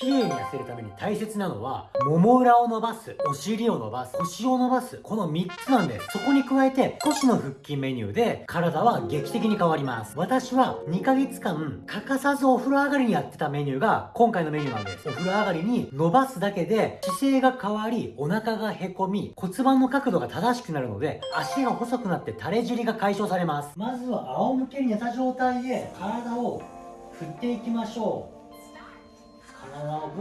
綺麗に痩せるために大切なのは、もも裏を伸ばす、お尻を伸ばす、腰を伸ばす、この3つなんです。そこに加えて、腰の腹筋メニューで、体は劇的に変わります。私は2ヶ月間、欠かさずお風呂上がりにやってたメニューが、今回のメニューなんです。お風呂上がりに伸ばすだけで、姿勢が変わり、お腹がへこみ、骨盤の角度が正しくなるので、足が細くなって垂れ尻が解消されます。まずは仰向けに寝た状態で、体を振っていきましょう。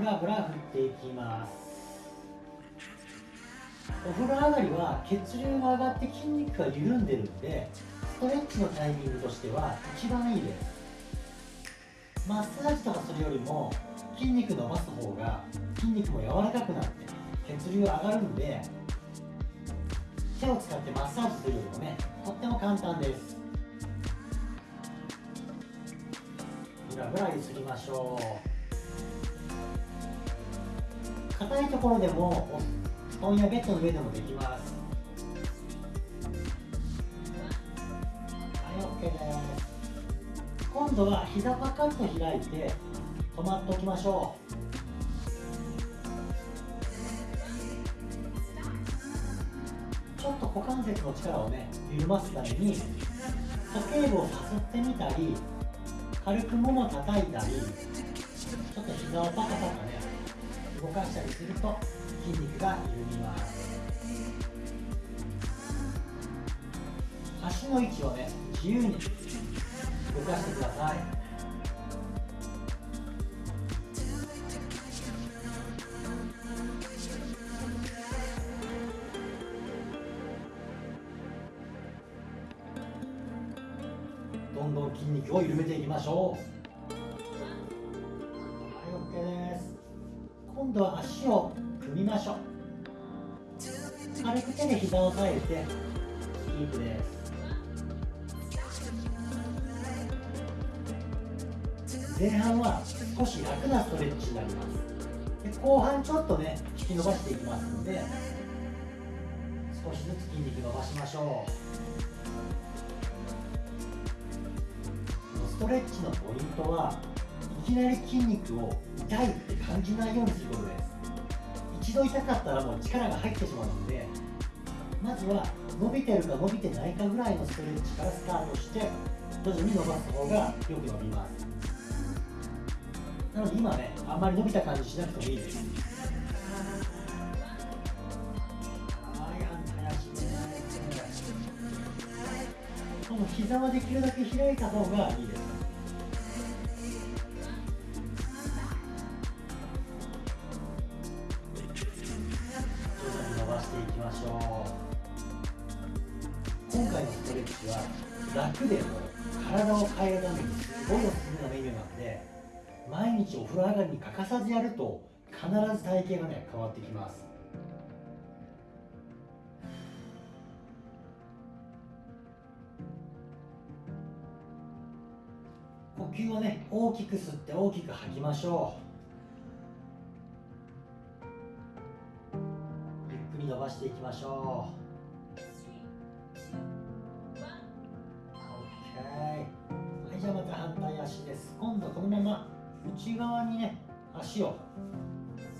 ブラブラ振っていきますお風呂上がりは血流が上がって筋肉が緩んでるんでストレッチのタイミングとしては一番いいです。マッサージとかするよりも筋肉伸ばす方が筋肉も柔らかくなって血流上がるんで手を使ってマッサージするよりもねとっても簡単です。ブラブラ揺すりましょう。硬いところでも布団やベッドの上でもできます。はい OK です。今度は膝パカッと開いて止まっておきましょう。ちょっと股関節の力をね緩ますために鼠径部をさすってみたり軽くもも叩いたりちょっと膝をパカパカね。動かしたりすると筋肉が緩みます。足の位置をね自由に動かしてください。どんどん筋肉を緩めていきましょう。はい OK です。今度は足を組みましょう。軽く手で膝を押さえてキープです。前半は少し楽なストレッチになります。で後半ちょっとね引き伸ばしていきますので少しずつ筋肉伸ばしましょう。ストレッチのポイントはいきなり筋肉を痛いって感じないようにす。ることです。一度痛かったらもう力が入ってしまうのでまずは伸びてるか伸びてないかぐらいのストレッチからスタートして徐々に伸ばす方がよく伸びます。なので今ねあんまり伸びた感じしなくてもいいですこの膝はできるだけ開いた方がいいです。今回のストレッチは楽でも体を変えるためにすごいおすすめなメニューなんで毎日お風呂上がりに欠かさずやると必ず体型がね変わってきます。呼吸をね大きく吸って大きく吐きましょう。伸ばしていきましょうはいじゃあまた反対足です今度このまま内側にね足を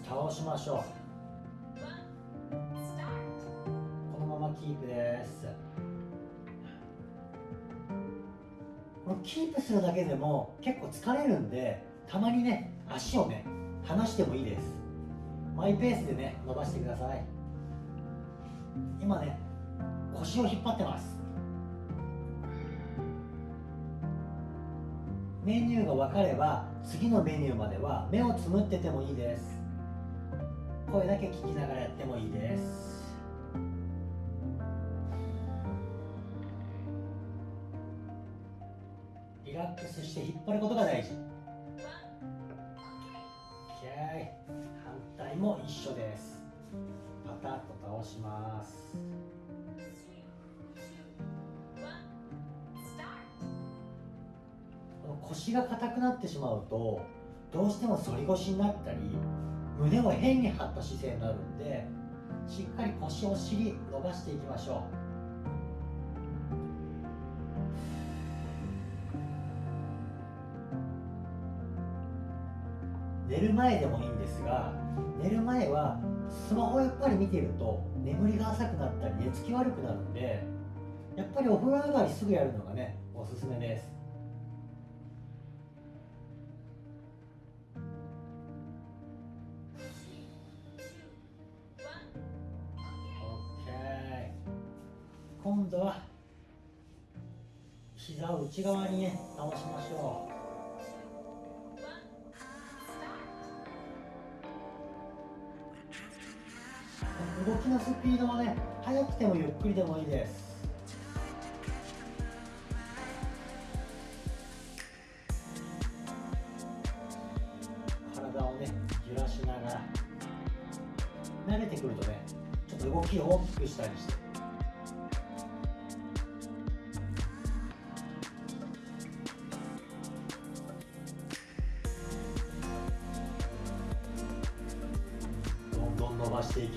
倒しましょう。このままキープですこのキープするだけでも結構疲れるんでたまにね足をね離してもいいです。マイペースでね伸ばしてください。今ね腰を引っ張ってます。メニューが分かれば次のメニューまでは目をつむっててもいいです。声だけ聞きながらやってもいいです。リラックスして引っ張ることが大事。反対も一緒です倒します。腰が硬くなってしまうとどうしても反り腰になったり胸を変に張った姿勢になるんでしっかり腰お尻伸ばしていきましょう。寝る前でもいいんですが寝る前はスマホやっぱり見てると眠りが浅くなったり寝つき悪くなるんでやっぱりお風呂上がりすぐやるのがねおすすめです。OK 今度は膝を内側にね倒しましょう。きなスピードはね速くてもゆっくりでもいいです。体をね揺らしながら慣れてくるとねちょっと動きを大きくしたりして。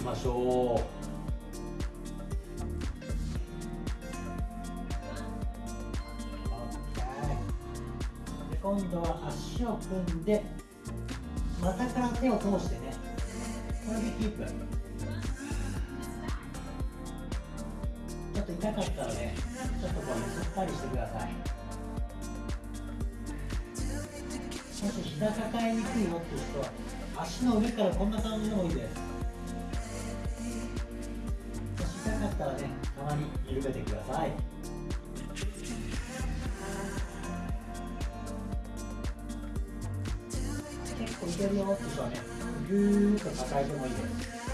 きましょうで今度は足を組んで股から手を通してねこれでキープちょっと痛かったらねちょっとこうゆすったりして。くださいもし膝抱えにくいよって。いう人は足の上からこんな感じでもいいですったらねたまに緩めてください。結構いけるよって人はねぐーっと抱えてもいいです。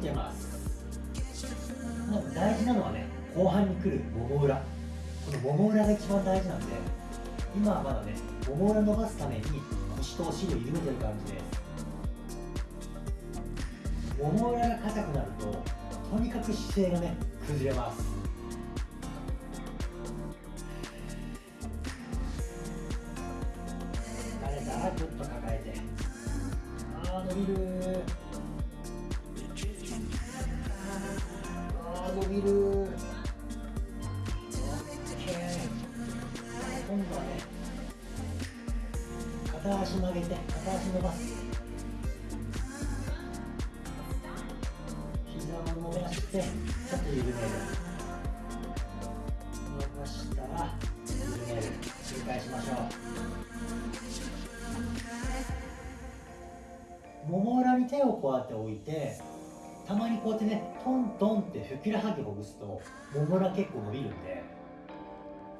腰が伸びてます大事なのはね後半に来るもも裏このもも裏が一番大事なんで今はまだねもも裏伸ばすために腰とお尻を緩めてる感じですもも裏が硬くなるととにかく姿勢がね崩れます。伸びる。OK 今度はね片足曲げて片足伸ばす。膝を伸ばしてちょっと緩める。伸ばしたら緩める。繰り返しましょう。もも裏に手をこうやって置いてたまにこうやってねトントンってふくらはぎほぐすともも裏結構伸びるんで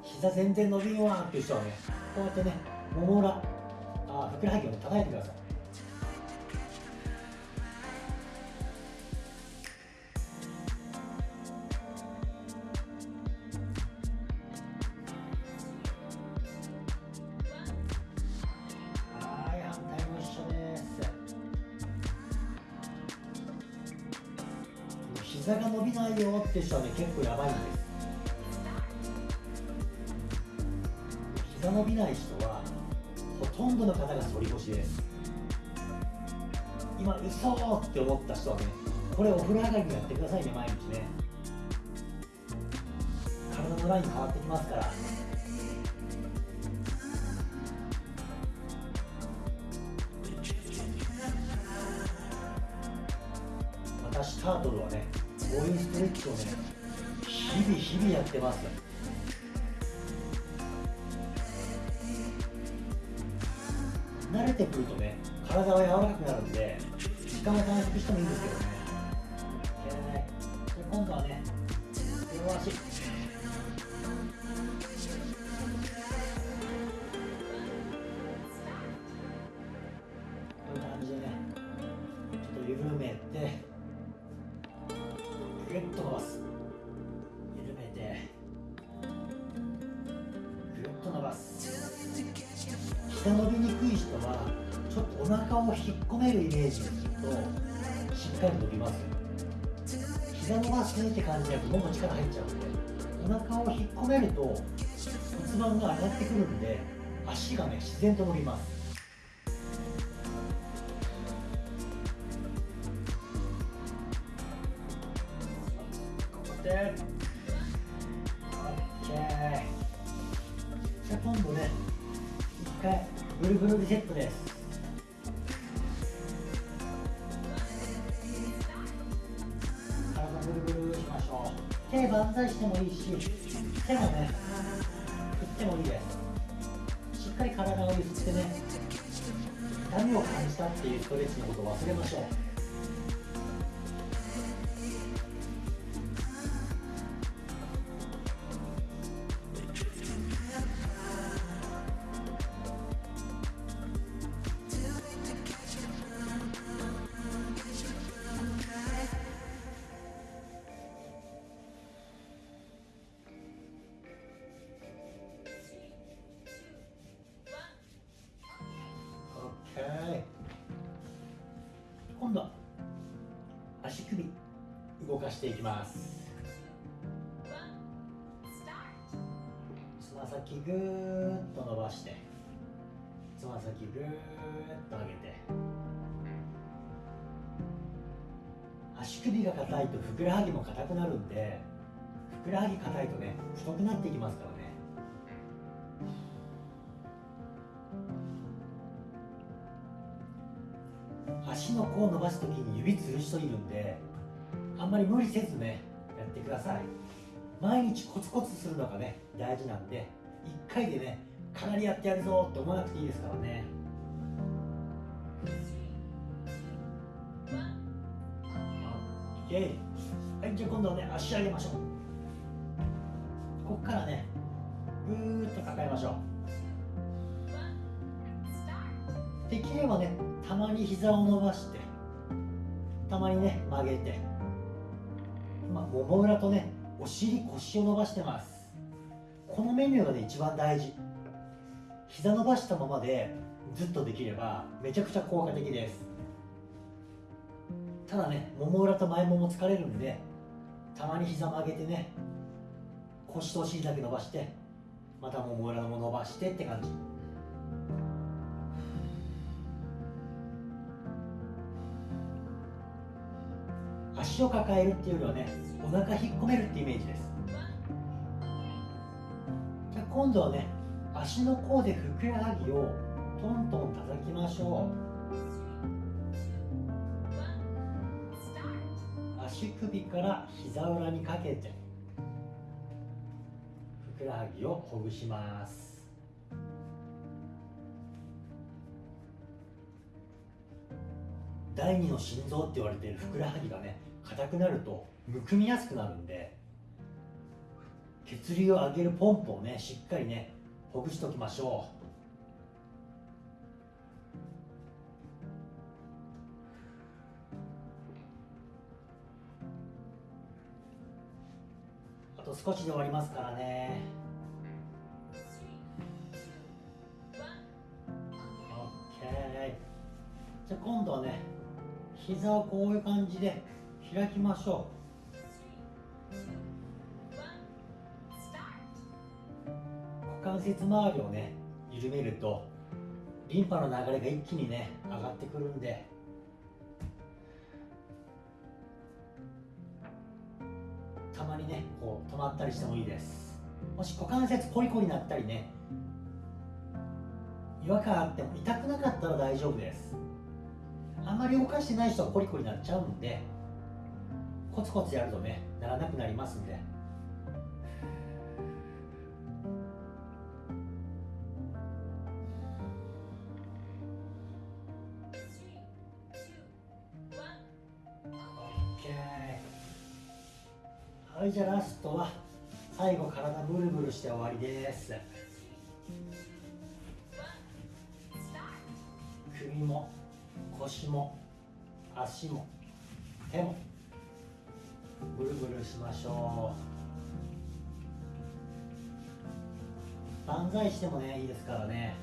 膝全然伸びんわっていう人はねこうやってねもも裏あふくらはぎをね叩いてください。膝が伸びないよって人はね結構やばいんです。膝伸びない人はほとんどの方が反り腰で。す今嘘って思った人はねこれお風呂上がりにやってくださいね毎日ね。体のライン変わってきますから。私タートルはねこういうストレッチをね日々日々やってます。慣れてくるとね体は柔らかくなるんで時間は短縮してもいいんですけどね。えー。で今度はね両足。こういう感じでねちょっと緩めて。ぐっと伸ばす。緩めて。ぐっと伸ばす。膝伸びにくい人はちょっとお腹を引っ込めるイメージをするとしっかり伸びます。膝伸ばすって感じでもも力入っちゃうんでお腹を引っ込めると骨盤が上がってくるんで足がね自然と伸びます。で OK じゃあ今度ね一回ブルブルリセットです。体ブルブルしましょう手万歳してもいいし手もね振ってもいいですしっかり体を揺すってね痛みを感じたっていうストレッチのことを忘れましょうしていきます。つま先ぐーっと伸ばしてつま先ぐーっと上げて足首が硬いとふくらはぎも硬くなるんでふくらはぎ硬いとね太くなっていきますからね。足の甲を伸ばす時に指つる人いるんであんまり無理せずねやってください。毎日コツコツするのがね大事なんで1回でねかなりやってやるぞって思わなくていいですからね。はいじゃあ今度はね足上げましょう。ここからねぐーっと抱えましょう。できればねたまに膝を伸ばしてたまにね曲げて。今もも裏とねお尻腰を伸ばしてます。このメニューがね一番大事。膝伸ばしたままでずっとできればめちゃくちゃ効果的です。ただねもも裏と前もも疲れるんでたまに膝曲げてね腰とお尻だけ伸ばしてまたもも裏も伸ばしてって感じ。足を抱えるっていうよりはねお腹引っ込めるってイメージです。じゃあ今度はね足の甲でふくらはぎをトントン叩きましょう。足首から膝裏にかけてふくらはぎをほぐします。第二の心臓って言われてるふくらはぎがね硬くなるとむくみやすくなるんで血流を上げるポンプをねしっかりねほぐしておきましょう。あと少しで終わりますからね。じゃあ今度はね膝をこういう感じで開きましょう。股関節周りをね緩めるとリンパの流れが一気にね上がってくるんで。たまにねこう止まったりしてもいいです。もし股関節コリコリになったりね違和感あっても痛くなかったら大丈夫です。あまり動かしてない人はコリコリになっちゃうんでコツコツやるとねならなくなりますんで。はいじゃあラストは最後体ブルブルして終わりです。首も腰も足も手もぐるぐるしましょう。万歳してもねいいですからね。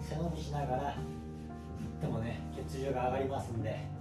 背伸びしながら行ってもね血流が上がりますんで。